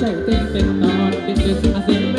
ใจเต้นเป็นตอนเด็กๆอาเสีย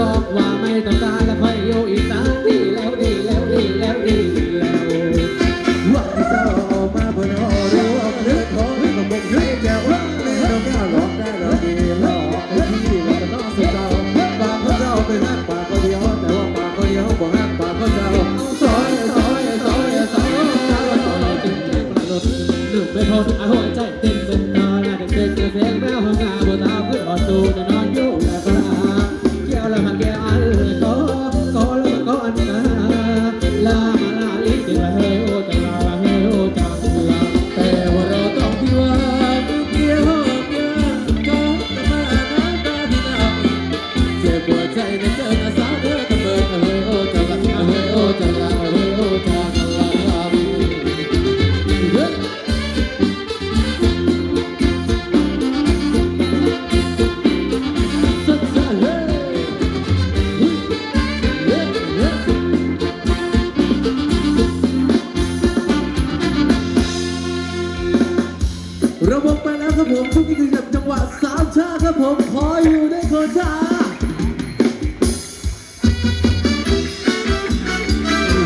บอกว่าไม่ต้องการและค่อยอยู่อีสานดีแล้วดีแล้วดีแล้วดีแล้วว่าที่เจ้าออกมาบนหอรู้ว่าเลือดของให้กับผมให้แก้วว่าในเราแก้วหลอกได้หลอกดีหลอกที่เราก็ต้องสุดเจ้าปากเขาเจ้าเป็นหักปากเขาเดียวแต่ว่าปากเขาเดียวบอกหักปากเขาเจ้าซอยซอยซอยซอยจึงใจประหลดหนึ่งไม่พออาหัวใจเต้นเป็นตอนเด็กๆจะเสียงแมวห้องงาบนตาขึ้นอ่อนตูจะนอนอยู่และ อยู่ในโคชา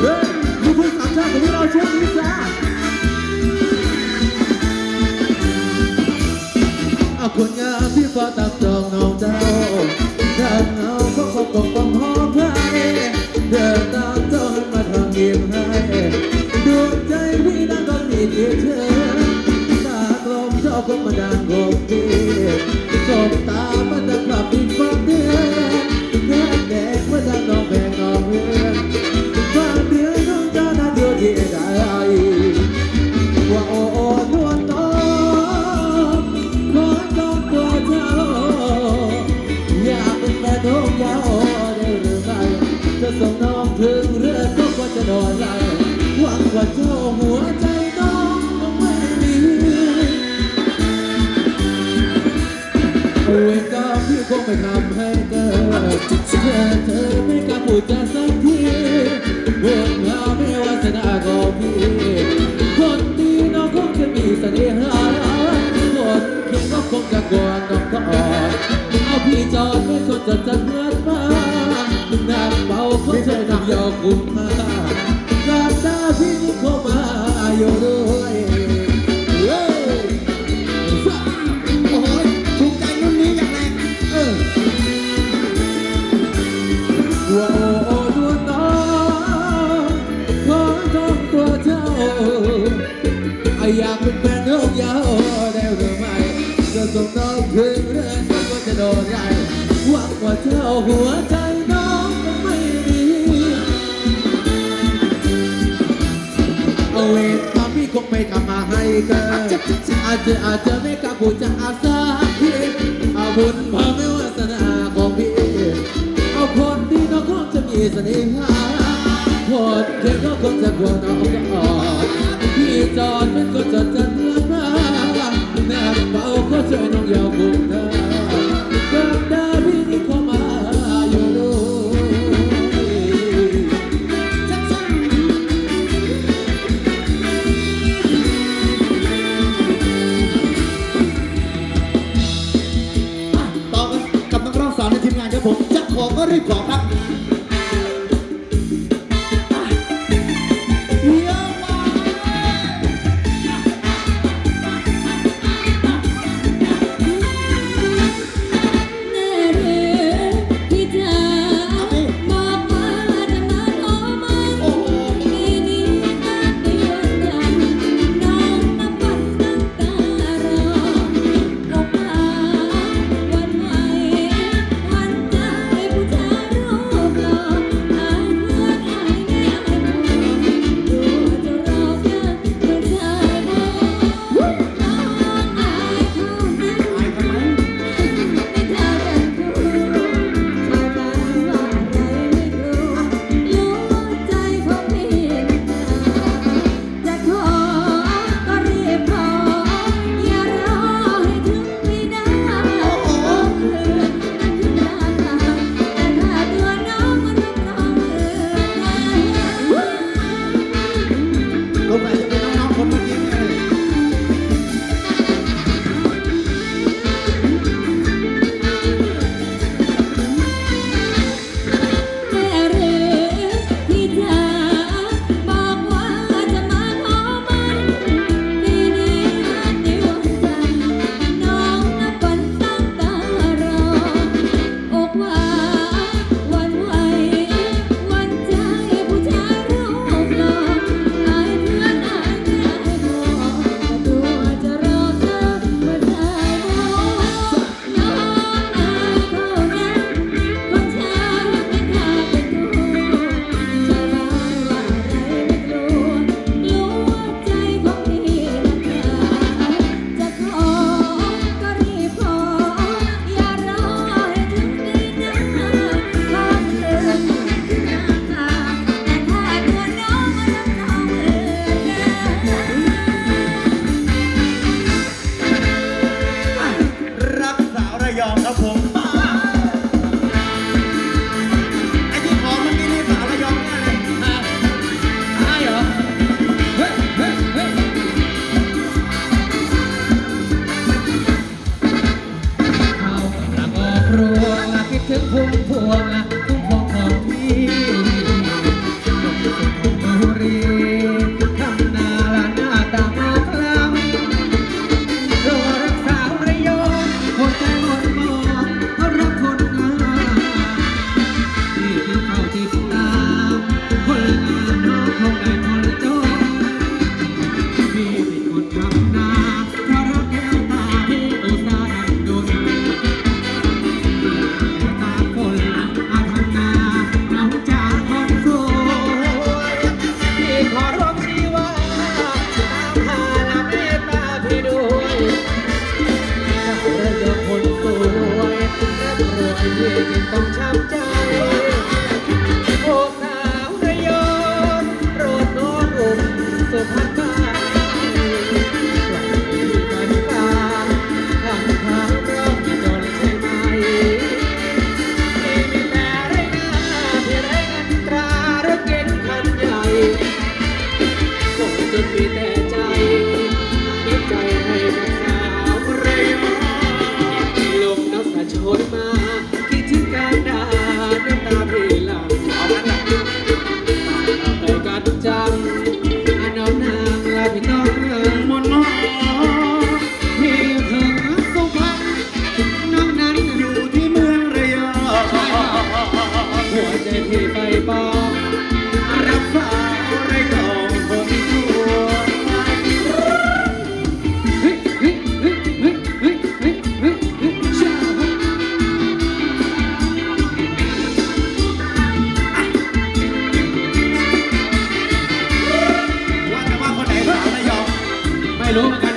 เฮ้ยลูกพุ่งสามชาของเราช่วงนี้จ้าเอาคนงามที่ฟ้าตามจองเงาเจ้าเดินเงาก็คงปกป้องหอมให้เดินตามเจ้าให้มาทำยิ้มให้ดวงใจพี่นั้นก็มีเพียงเธอตากลมเจ้าคงมาดังกบดีสบตามา ไม่ทำให้เกิดเธอเธอไม่กล้าพูดจาสักทีเวรเราไม่วาสนาของพี่คนดีน้องคงจะมีเสน่หาคนเคียงก็คงจะกวนน้องก็อ่อนเอาพี่จอดไม่คนจะจะเงินมาน้ำเบาคนเธอทำยอคุ้มมาน้ำตาพี่นี่เข้ามาอยู่ด้วย อาจจะอาจจะไม่กลับพูดจะอาสาพี่เอาบุญพาไม่วาสนาของพี่เอาคนที่น้องคงจะมีเสน่หาคนเก่งก็คงจะควรเอาก็อ่อนพี่จอดเป็นคนจดจัดเลือนมาแนบเบาก็ช่วยน้องยาวบุญเธอ y'all ครับผม be there. ano